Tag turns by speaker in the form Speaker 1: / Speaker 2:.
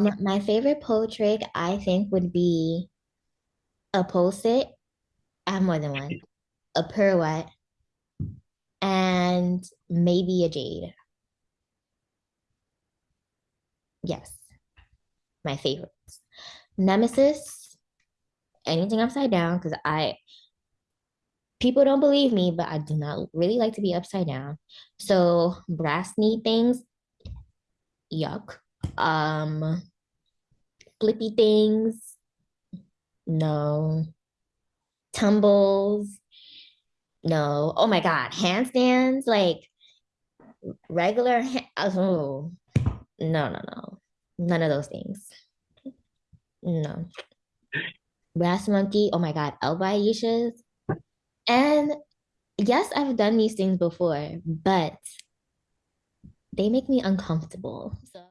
Speaker 1: My favorite pole trick, I think, would be a pole sit. I have more than one. A pirouette and maybe a jade. Yes, my favorites. Nemesis, anything upside down, because I people don't believe me, but I do not really like to be upside down. So brass knee things, yuck. Um, flippy things, no. Tumbles, no. Oh my God, handstands, like regular. oh, no, no, no, none of those things. No. Brass monkey. Oh my God, elbow Aishas. And yes, I've done these things before, but they make me uncomfortable. So